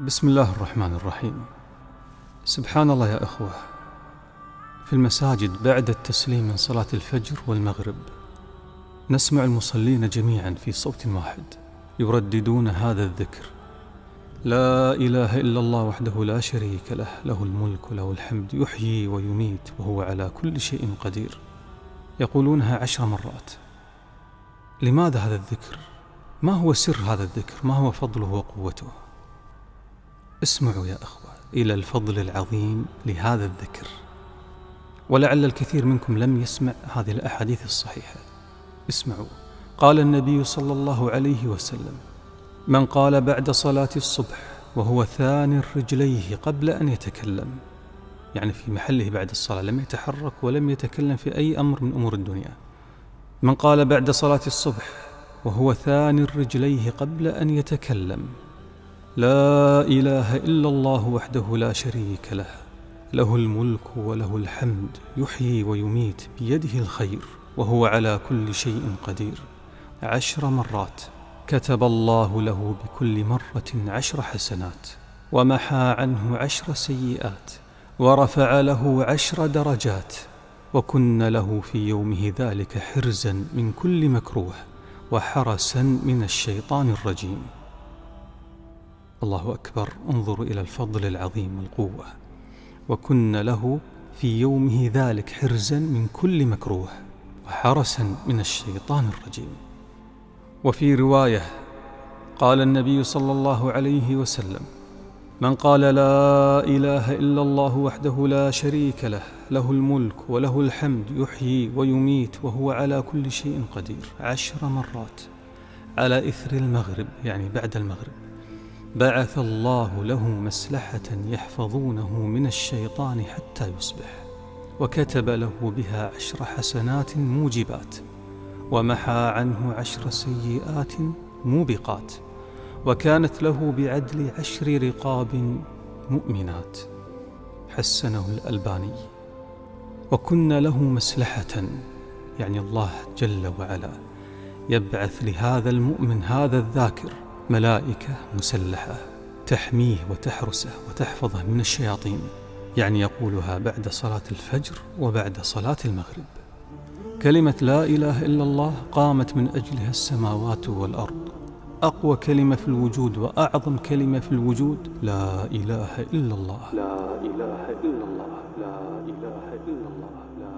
بسم الله الرحمن الرحيم. سبحان الله يا إخوة في المساجد بعد التسليم من صلاة الفجر والمغرب نسمع المصلين جميعا في صوت واحد يرددون هذا الذكر. لا إله إلا الله وحده لا شريك له له الملك وله الحمد يحيي ويميت وهو على كل شيء قدير. يقولونها عشر مرات. لماذا هذا الذكر؟ ما هو سر هذا الذكر؟ ما هو فضله وقوته؟ اسمعوا يا أخوة إلى الفضل العظيم لهذا الذكر ولعل الكثير منكم لم يسمع هذه الأحاديث الصحيحة. اسمعوا. قال النبي صلى الله عليه وسلم من قال بعد صلاة الصبح وهو ثاني رجليه قبل أن يتكلم يعني في محله بعد الصلاة لم يتحرك ولم يتكلم في أي أمر من أمور الدنيا. من قال بعد صلاة الصبح وهو ثاني رجليه قبل أن يتكلم لا إله إلا الله وحده لا شريك له. له الملك وله الحمد يحيي ويميت بيده الخير وهو على كل شيء قدير. عشر مرات كتب الله له بكل مرة عشر حسنات ومحى عنه عشر سيئات ورفع له عشر درجات وكن له في يومه ذلك حرزا من كل مكروه وحرسا من الشيطان الرجيم. الله أكبر انظروا إلى الفضل العظيم والقوة. وكن له في يومه ذلك حرزا من كل مكروه وحرسا من الشيطان الرجيم. وفي رواية قال النبي صلى الله عليه وسلم من قال لا إله إلا الله وحده لا شريك له له الملك وله الحمد يحيي ويميت وهو على كل شيء قدير. عشر مرات على إثر المغرب يعني بعد المغرب. بعث الله له مسلحة يحفظونه من الشيطان حتى يصبح وكتب له بها عشر حسنات موجبات ومحى عنه عشر سيئات موبقات وكانت له بعدل عشر رقاب مؤمنات. حسنه الألباني. وكن له مسلحة يعني الله جل وعلا يبعث لهذا المؤمن هذا الذاكر ملائكة مسلحة تحميه وتحرسه وتحفظه من الشياطين يعني يقولها بعد صلاة الفجر وبعد صلاة المغرب. كلمة لا إله إلا الله قامت من أجلها السماوات والأرض. أقوى كلمة في الوجود وأعظم كلمة في الوجود لا إله إلا الله. لا إله إلا الله لا إله إلا الله لا